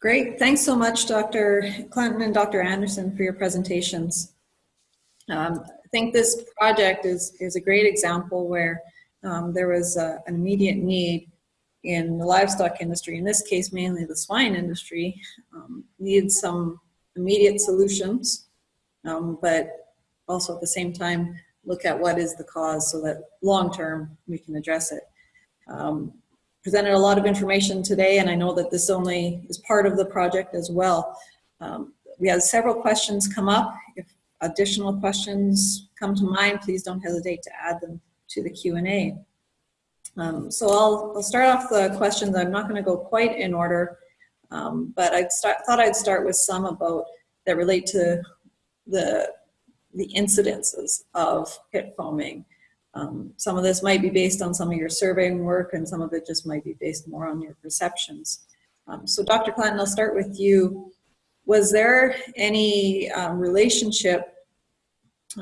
Great. Thanks so much, Dr. Clanton and Dr. Anderson for your presentations. Um, I think this project is, is a great example where um, there was a, an immediate need in the livestock industry, in this case mainly the swine industry, um, some immediate solutions, um, but also at the same time look at what is the cause so that long term we can address it. Um, presented a lot of information today and I know that this only is part of the project as well. Um, we had several questions come up. If additional questions come to mind, please don't hesitate to add them to the Q&A. Um, so I'll, I'll start off the questions. I'm not going to go quite in order, um, but I thought I'd start with some about that relate to the the incidences of pit foaming. Um, some of this might be based on some of your surveying work, and some of it just might be based more on your perceptions. Um, so, Dr. Clanton, I'll start with you. Was there any um, relationship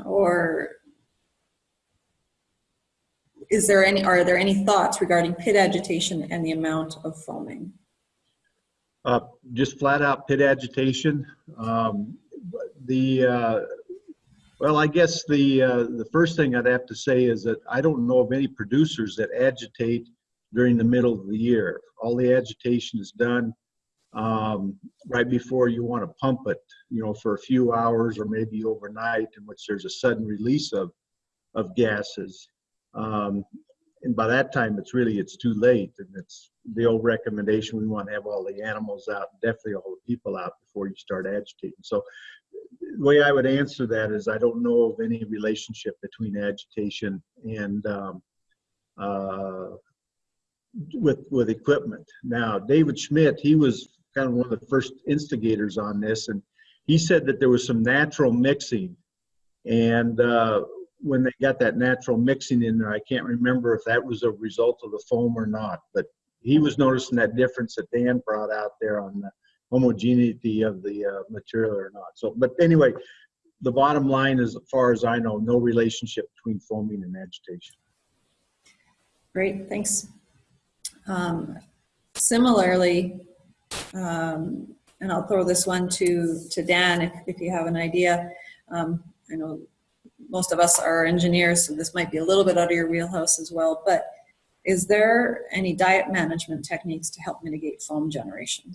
or is there any, are there any thoughts regarding pit agitation and the amount of foaming? Uh, just flat out pit agitation. Um, the uh, well, I guess the uh, the first thing I'd have to say is that I don't know of any producers that agitate during the middle of the year. All the agitation is done um, right before you want to pump it, you know, for a few hours or maybe overnight, in which there's a sudden release of of gases. Um, and by that time, it's really it's too late, and it's the old recommendation. We want to have all the animals out, definitely all the people out before you start agitating. So, the way I would answer that is I don't know of any relationship between agitation and um, uh, with with equipment. Now, David Schmidt, he was kind of one of the first instigators on this, and he said that there was some natural mixing, and uh, when they got that natural mixing in there, I can't remember if that was a result of the foam or not, but he was noticing that difference that Dan brought out there on the homogeneity of the uh, material or not. So, but anyway, the bottom line is, as far as I know, no relationship between foaming and agitation. Great, thanks. Um, similarly, um, and I'll throw this one to, to Dan if, if you have an idea. Um, I know most of us are engineers, so this might be a little bit out of your wheelhouse as well, but is there any diet management techniques to help mitigate foam generation?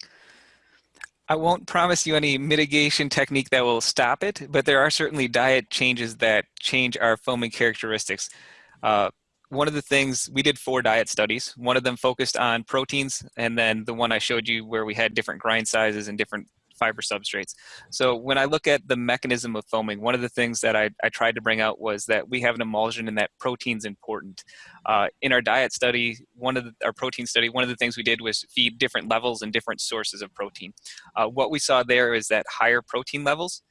I won't promise you any mitigation technique that will stop it, but there are certainly diet changes that change our foaming characteristics. Uh, one of the things, we did four diet studies. One of them focused on proteins, and then the one I showed you where we had different grind sizes and different fiber substrates. So when I look at the mechanism of foaming, one of the things that I, I tried to bring out was that we have an emulsion and that protein's important. Uh, in our diet study, one of the, our protein study, one of the things we did was feed different levels and different sources of protein. Uh, what we saw there is that higher protein levels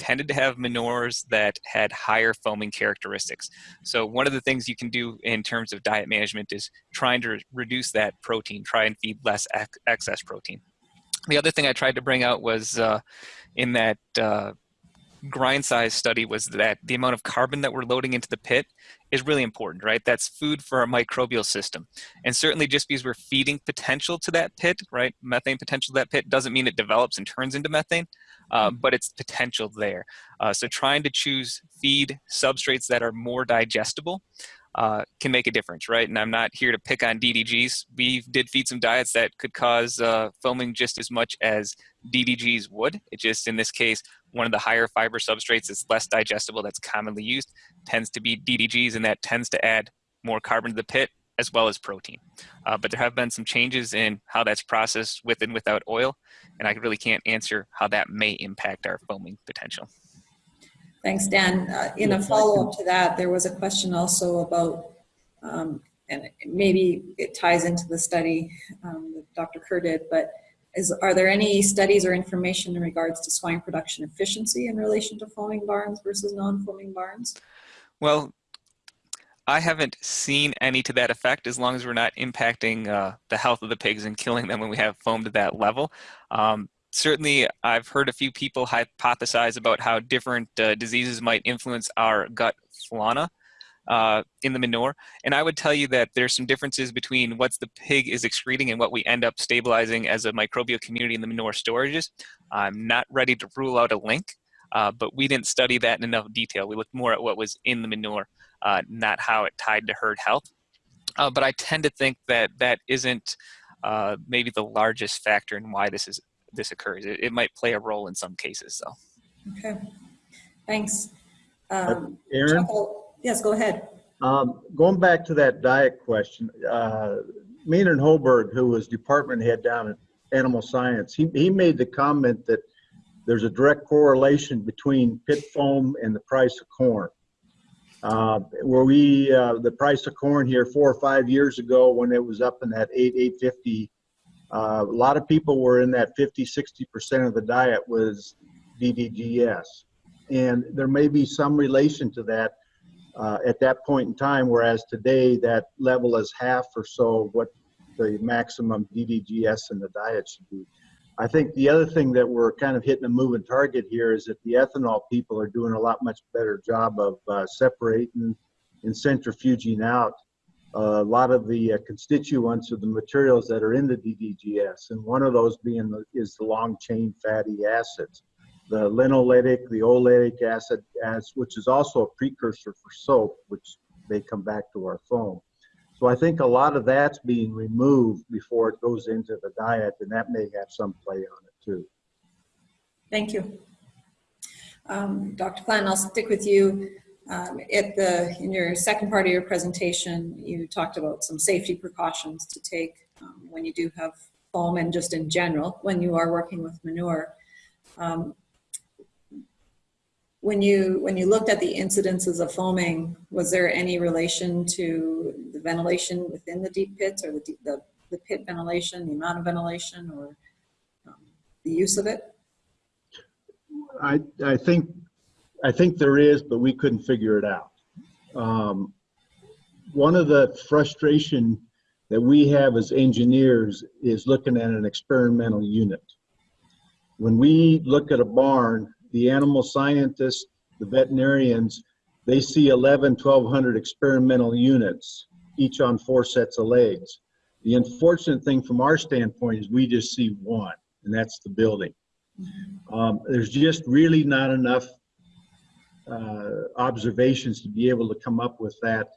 tended to have manures that had higher foaming characteristics. So one of the things you can do in terms of diet management is trying to reduce that protein, try and feed less ex excess protein. The other thing I tried to bring out was uh, in that uh, grind size study was that the amount of carbon that we're loading into the pit is really important, right? That's food for our microbial system. And certainly just because we're feeding potential to that pit, right? Methane potential to that pit doesn't mean it develops and turns into methane, uh, mm-hmm. but it's potential there. Uh, so trying to choose feed substrates that are more digestible uh, can make a difference, right? And I'm not here to pick on DDGs. We did feed some diets that could cause uh, foaming just as much as DDGs would. It just, in this case, one of the higher fiber substrates that's less digestible that's commonly used tends to be DDGs, and that tends to add more carbon to the pit as well as protein. Uh, but there have been some changes in how that's processed with and without oil, and I really can't answer how that may impact our foaming potential. Thanks, Dan. Uh, in a follow-up to that, there was a question also about, um, and maybe it ties into the study um, that Dr. Kerr did, but is, are there any studies or information in regards to swine production efficiency in relation to foaming barns versus non-foaming barns? Well, I haven't seen any to that effect as long as we're not impacting uh, the health of the pigs and killing them when we have foam to that level. Um, certainly I've heard a few people hypothesize about how different uh, diseases might influence our gut fauna. uh, in the manure. And I would tell you that there's some differences between what the pig is excreting and what we end up stabilizing as a microbial community in the manure storages. I'm not ready to rule out a link, uh, but we didn't study that in enough detail. We looked more at what was in the manure, uh, not how it tied to herd health. Uh, but I tend to think that that isn't uh, maybe the largest factor in why this is this occurs. It, it might play a role in some cases, though. Okay, thanks. Um, Aaron, Chuckle- Yes, go ahead. um, going back to that diet question, uh, Maynard Hogberg, who was department head down at Animal Science, he, he made the comment that there's a direct correlation between pit foam and the price of corn. Uh, where we, uh, the price of corn here four or five years ago when it was up in that eight, eight fifty, uh, a lot of people were in that 50, 60% of the diet was DDGS. And there may be some relation to that uh, at that point in time, whereas today that level is half or so what the maximum DDGS in the diet should be. I think the other thing that we're kind of hitting a moving target here is that the ethanol people are doing a lot much better job of uh, separating and centrifuging out a lot of the uh, constituents of the materials that are in the DDGS, and one of those being the, is the long chain fatty acids, the linoleic, the oleic acid, as which is also a precursor for soap, which they come back to our foam. So I think a lot of that's being removed before it goes into the diet, and that may have some play on it too. Thank you. Um, Dr. Klein, I'll stick with you. Um, At the, in your second part of your presentation, you talked about some safety precautions to take um, when you do have foam and just in general, when you are working with manure. Um, When you, when you looked at the incidences of foaming, was there any relation to the ventilation within the deep pits or the, deep- the the pit ventilation, the amount of ventilation or um, the use of it? I, I think, I think there is, but we couldn't figure it out. Um, One of the frustration that we have as engineers is looking at an experimental unit. When we look at a barn, the animal scientists, the veterinarians, they see 11, 1200 experimental units, each on four sets of legs. The unfortunate thing from our standpoint is we just see one, and that's the building. Um, there's just really not enough observations to be able to come up with that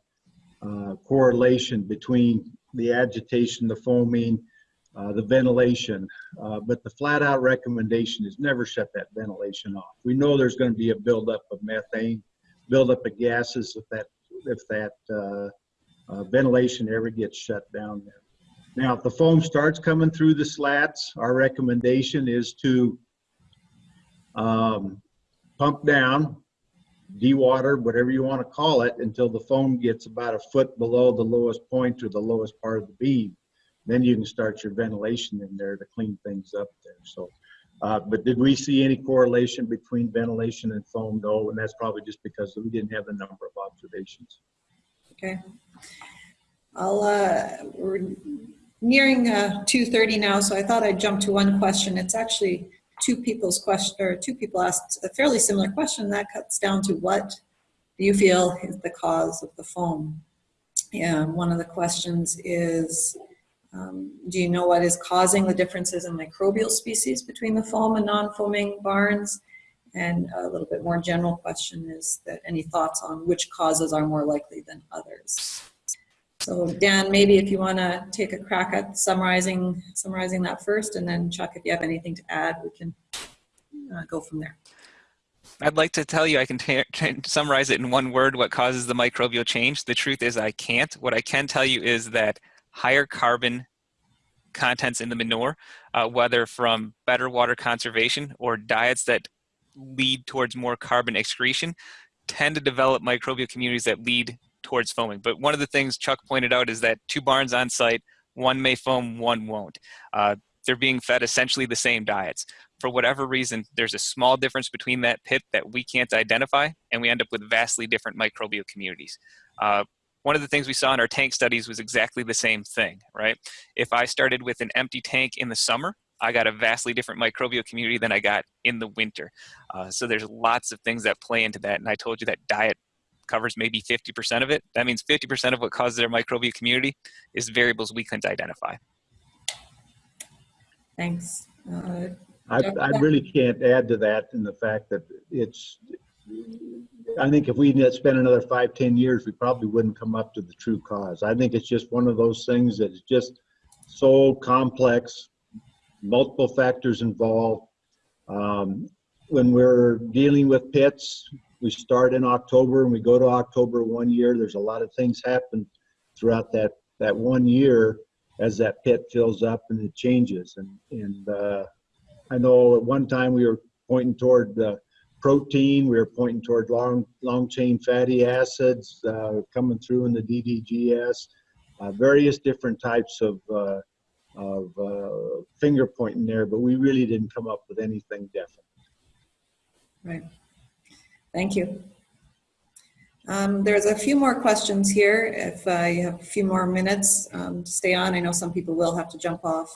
uh, correlation between the agitation, the foaming, uh, the ventilation. Uh, but the flat out recommendation is never shut that ventilation off. We know there's going to be a buildup of methane, buildup of gases if that, if that uh, uh, ventilation ever gets shut down there. Now, if the foam starts coming through the slats, our recommendation is to um, pump down, dewater, whatever you want to call it, until the foam gets about a foot below the lowest point or the lowest part of the beam. Then you can start your ventilation in there to clean things up there. So, uh, but did we see any correlation between ventilation and foam? No, and that's probably just because we didn't have the number of observations. Okay. I'll, uh, we're nearing uh, 2:30 now, so I thought I'd jump to one question. It's actually two people's question, or two people asked a fairly similar question. That cuts down to what do you feel is the cause of the foam? And one of the questions is, um, do you know what is causing the differences in microbial species between the foam and non-foaming barns? And a little bit more general question is that any thoughts on which causes are more likely than others? So Dan, maybe if you want to take a crack at summarizing, summarizing that first, and then Chuck, if you have anything to add, we can uh, go from there. I'd like to tell you I can summarize it in one word what causes the microbial change. The truth is I can't. What I can tell you is that higher carbon contents in the manure, uh, whether from better water conservation or diets that lead towards more carbon excretion, tend to develop microbial communities that lead towards foaming. But one of the things Chuck pointed out is that two barns on site, one may foam, one won't. Uh, they're being fed essentially the same diets. For whatever reason, there's a small difference between that pit that we can't identify, and we end up with vastly different microbial communities. Uh, one of the things we saw in our tank studies was exactly the same thing, right? If I started with an empty tank in the summer, I got a vastly different microbial community than I got in the winter. Uh, so there's lots of things that play into that, and I told you that diet covers maybe 50% of it. That means 50% of what causes their microbial community is variables we couldn't identify. Thanks. Uh, I, I really can't add to that in the fact that it's, I think if we had spent another five, ten years, we probably wouldn't come up to the true cause. I think it's just one of those things that is just so complex, multiple factors involved. Um, when we're dealing with pits, we start in October and we go to October one year. There's a lot of things happen throughout that, that one year as that pit fills up and it changes. And, and uh, I know at one time we were pointing toward protein, we were pointing toward long, long chain fatty acids uh, coming through in the DDGS, uh, various different types of, uh, of uh, finger pointing there, but we really didn't come up with anything definite. Right. Thank you. Um, there's a few more questions here. If uh, you have a few more minutes um, to stay on, I know some people will have to jump off.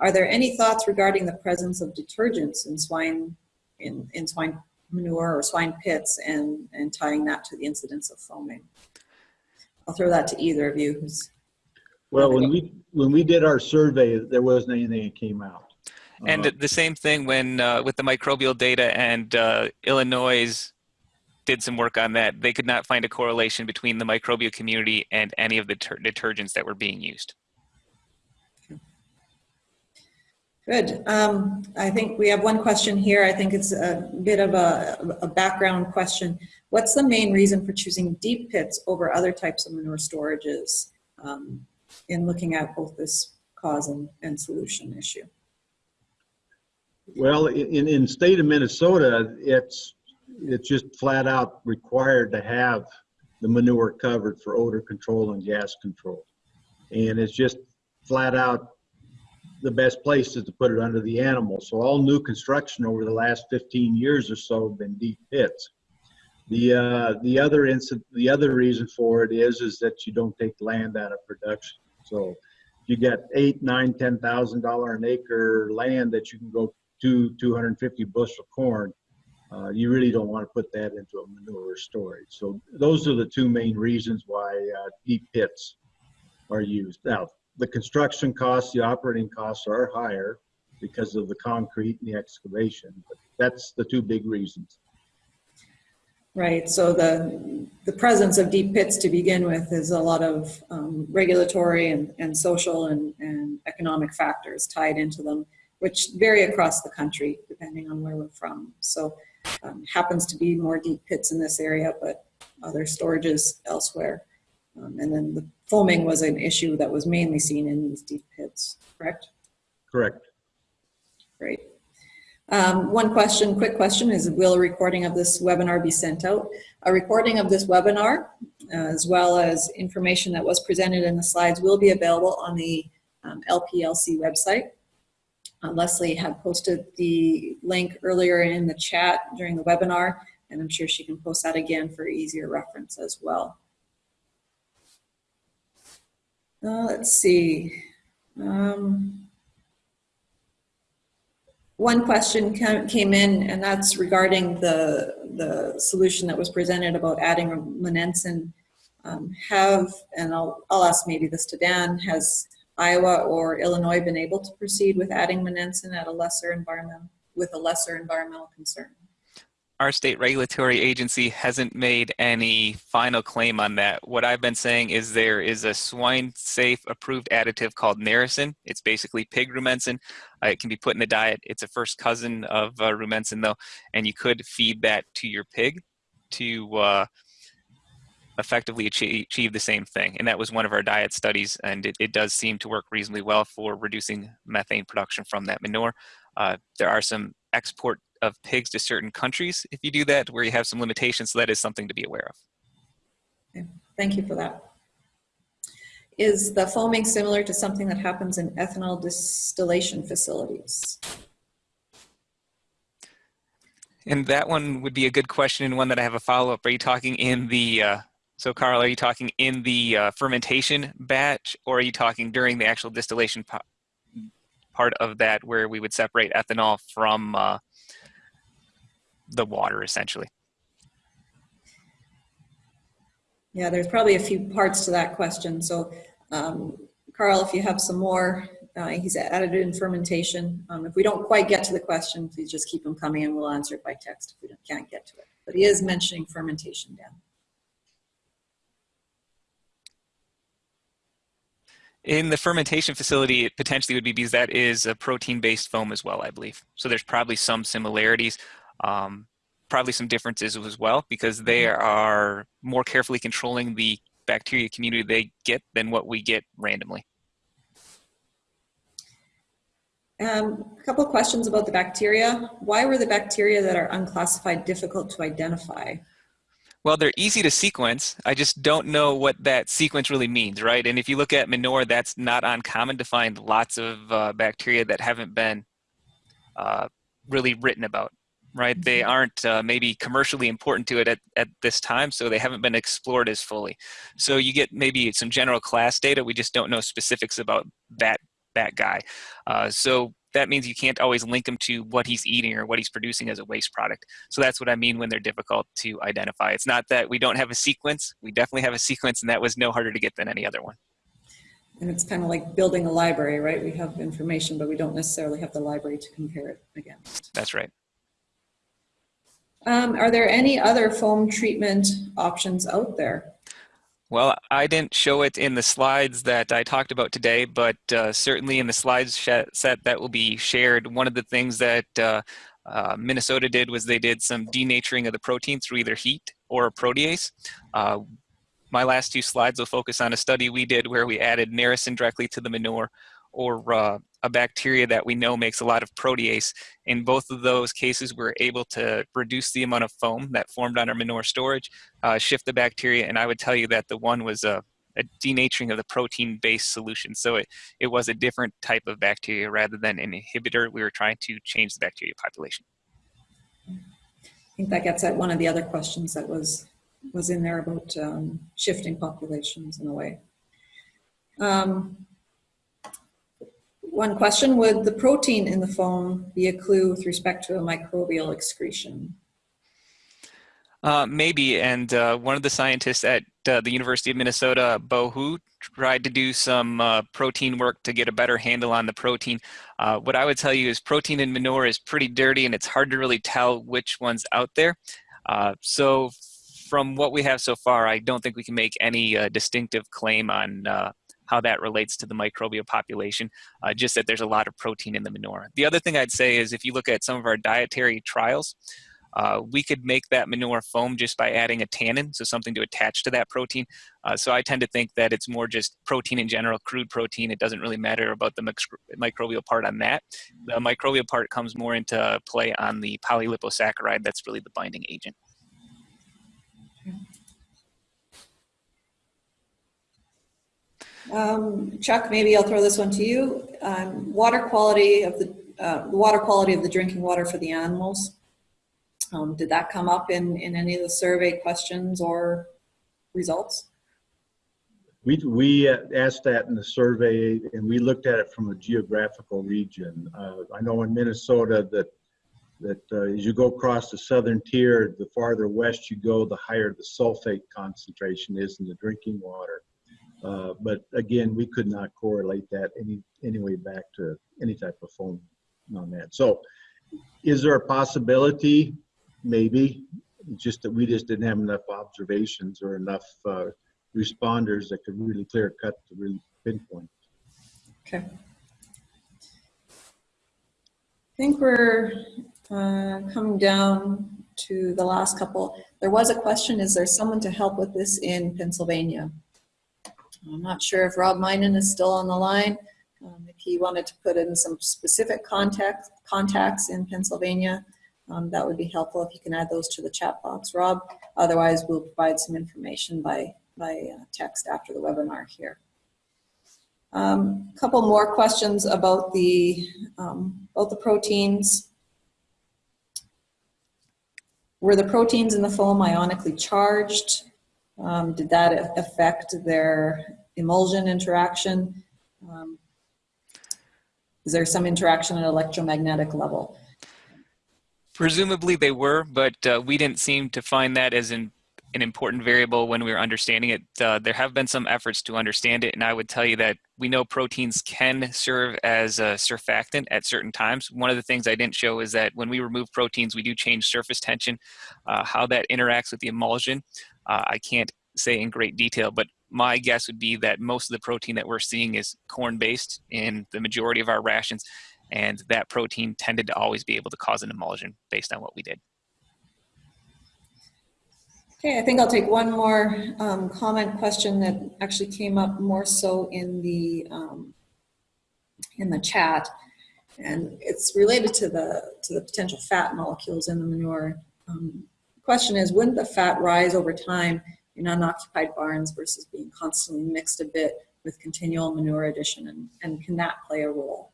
Are there any thoughts regarding the presence of detergents in swine in, in swine manure or swine pits and, and tying that to the incidence of foaming? I'll throw that to either of you who's Well, when we, when we did our survey, there wasn't anything that came out. And Uh, the same thing when uh, with the microbial data and uh, Illinois did some work on that. They could not find a correlation between the microbial community and any of the ter- detergents that were being used. Good. Um, I think we have one question here. I think it's a bit of a, a background question. What's the main reason for choosing deep pits over other types of manure storages um, in looking at both this cause and, and solution issue? Well, in, in state of Minnesota, it's, it's just flat out required to have the manure covered for odor control and gas control. And it's just flat out the best place is to put it under the animal. So all new construction over the last 15 years or so have been deep pits. The, uh, the other incident, the other reason for it is, is that you don't take land out of production. So you get eight, nine, ten thousand dollar an acre land that you can go to 250 bushel corn. Uh, you really don't want to put that into a manure storage. So those are the two main reasons why uh, deep pits are used. Now, the construction costs, the operating costs are higher because of the concrete and the excavation. But that's the two big reasons. Right, so the, the presence of deep pits to begin with is a lot of um, regulatory and, and social and, and economic factors tied into them, which vary across the country depending on where we're from. So um, happens to be more deep pits in this area, but other storages elsewhere. Um, and then the foaming was an issue that was mainly seen in these deep pits, correct? Correct. Great. Um, one question, quick question, is will a recording of this webinar be sent out? A recording of this webinar, uh, as well as information that was presented in the slides, will be available on the um, LPELC website. Uh, Leslie had posted the link earlier in the chat during the webinar, and I'm sure she can post that again for easier reference as well. Uh, let's see. Um, one question came in, and that's regarding the, the solution that was presented about adding monensin. Um, have, and I'll, I'll ask maybe this to Dan, has Iowa or Illinois been able to proceed with adding monensin at a lesser environment with a lesser environmental concern? Our state regulatory agency hasn't made any final claim on that. What I've been saying is there is a swine safe approved additive called Narasin. It's basically pig rumensin. Uh, it can be put in the diet. It's a first cousin of uh, rumensin though, and you could feed that to your pig to uh, effectively achieve, achieve the same thing. And that was one of our diet studies, and it, it does seem to work reasonably well for reducing methane production from that manure. Uh, there are some export of pigs to certain countries if you do that, where you have some limitations, so that is something to be aware of. Okay, Thank you for that. Is the foaming similar to something that happens in ethanol distillation facilities? And that one would be a good question and one that I have a follow-up. Are you talking in the, uh, so Carl, are you talking in the uh, fermentation batch or are you talking during the actual distillation part of that where we would separate ethanol from uh, the water essentially? Yeah, there's probably a few parts to that question. So, um, Carl, if you have some more, uh, he's added in fermentation. Um, if we don't quite get to the question, please just keep them coming and we'll answer it by text if we can't get to it. But he is mentioning fermentation, Dan. In the fermentation facility, it potentially would be because that is a protein-based foam as well, I believe. So there's probably some similarities, um, probably some differences as well, because they are more carefully controlling the bacteria community they get than what we get randomly. Um, a couple of questions about the bacteria. Why were the bacteria that are unclassified difficult to identify? Well, they're easy to sequence. I just don't know what that sequence really means, right? And if you look at manure, that's not uncommon to find lots of uh, bacteria that haven't been uh, really written about, right? They aren't uh, maybe commercially important to it at, at this time, so they haven't been explored as fully. So you get maybe some general class data. We just don't know specifics about that that guy. Uh, so that means you can't always link them to what he's eating or what he's producing as a waste product. So that's what I mean when they're difficult to identify. It's not that we don't have a sequence. We definitely have a sequence, and that was no harder to get than any other one. And it's kind of like building a library, right? We have information, but we don't necessarily have the library to compare it against. That's right. Um, are there any other foam treatment options out there? Well, I didn't show it in the slides that I talked about today, but uh, certainly in the slides set that will be shared, one of the things that uh, uh, Minnesota did was they did some denaturing of the protein through either heat or protease. Uh, my last two slides will focus on a study we did where we added Narasin directly to the manure or uh, a bacteria that we know makes a lot of protease. In both of those cases, we are able to reduce the amount of foam that formed on our manure storage, uh, shift the bacteria, and I would tell you that the one was a, a denaturing of the protein-based solution. So it, it was a different type of bacteria rather than an inhibitor. We were trying to change the bacteria population. I think that gets at one of the other questions that was was in there about um, shifting populations in a way. Um, one question, would the protein in the foam be a clue with respect to a microbial excretion? Uh, maybe, and uh, one of the scientists at uh, the University of Minnesota, Bo Hu, tried to do some uh, protein work to get a better handle on the protein. Uh, what I would tell you is protein in manure is pretty dirty and it's hard to really tell which one's out there. Uh, so from what we have so far, I don't think we can make any distinctive claim on how that relates to the microbial population, uh, just that there's a lot of protein in the manure. The other thing I'd say is if you look at some of our dietary trials, uh, we could make that manure foam just by adding a tannin, so something to attach to that protein. Uh, so I tend to think that it's more just protein in general, crude protein. It doesn't really matter about the microbial part on that. The microbial part comes more into play on the polyliposaccharide that's really the binding agent. Um, Chuck, maybe I'll throw this one to you. Um, water quality of the uh, water quality of the drinking water for the animals. Um, did that come up in, in any of the survey questions or results? We, we uh, asked that in the survey and we looked at it from a geographical region. Uh, I know in Minnesota that that uh, as you go across the southern tier, the farther west you go, the higher the sulfate concentration is in the drinking water. Uh, but again, we could not correlate that any anyway back to any type of foam on that. So is there a possibility? Maybe, just that we just didn't have enough observations or enough uh, responders that could really clear cut to really pinpoint. Okay. I think we're uh, coming down to the last couple. There was a question, is there someone to help with this in Pennsylvania? I'm not sure if Rob Meinen is still on the line. Um, if he wanted to put in some specific contact, contacts in Pennsylvania, um, that would be helpful if you can add those to the chat box, Rob. Otherwise, we'll provide some information by, by uh, text after the webinar here. A um, couple more questions about the, um, about the proteins. Were the proteins in the foam ionically charged? Um, did that affect their emulsion interaction? Um, is there some interaction at electromagnetic level? Presumably they were, but uh, we didn't seem to find that as in, an important variable when we were understanding it. Uh, there have been some efforts to understand it, and I would tell you that we know proteins can serve as a surfactant at certain times. One of the things I didn't show is that when we remove proteins, we do change surface tension. Uh, how that interacts with the emulsion, uh, I can't say in great detail, but my guess would be that most of the protein that we're seeing is corn-based in the majority of our rations, and that protein tended to always be able to cause an emulsion based on what we did. Okay, I think I'll take one more um, comment question that actually came up more so in the um, in the chat, and it's related to the to the potential fat molecules in the manure. Um, question is, wouldn't the fat rise over time in unoccupied barns versus being constantly mixed a bit with continual manure addition, and, and can that play a role?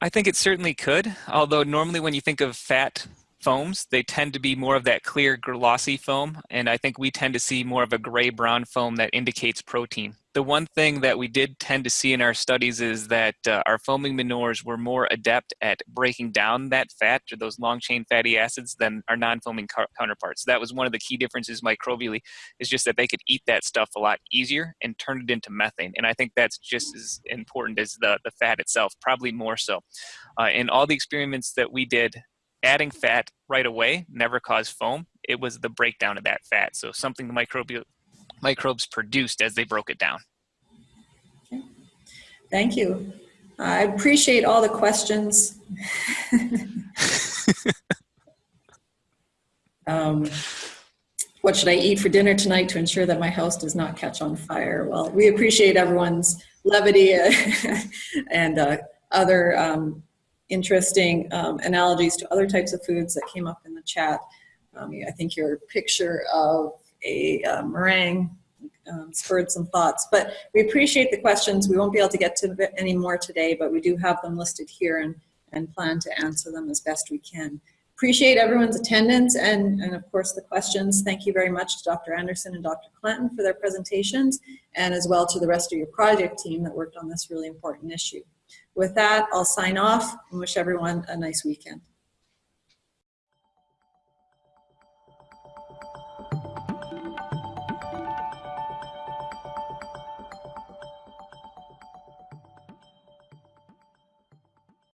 I think it certainly could, although normally when you think of fat foams, they tend to be more of that clear glossy foam, and I think we tend to see more of a gray-brown foam that indicates protein. The one thing that we did tend to see in our studies is that uh, our foaming manures were more adept at breaking down that fat or those long-chain fatty acids than our non-foaming counterparts. That was one of the key differences microbially, is just that they could eat that stuff a lot easier and turn it into methane, and I think that's just as important as the, the fat itself, probably more so. Uh, in all the experiments that we did, adding fat right away never caused foam. It was the breakdown of that fat. So something the microbial microbes produced as they broke it down. Okay. Thank you. I appreciate all the questions. um, what should I eat for dinner tonight to ensure that my house does not catch on fire? Well, we appreciate everyone's levity and uh, other um, interesting um, analogies to other types of foods that came up in the chat. Um, I think your picture of a uh, meringue um, spurred some thoughts, but we appreciate the questions. We won't be able to get to any more today, but we do have them listed here and, and plan to answer them as best we can. Appreciate everyone's attendance and, and of course the questions. Thank you very much to Dr. Anderson and Dr. Clanton for their presentations and as well to the rest of your project team that worked on this really important issue. With that, I'll sign off and wish everyone a nice weekend.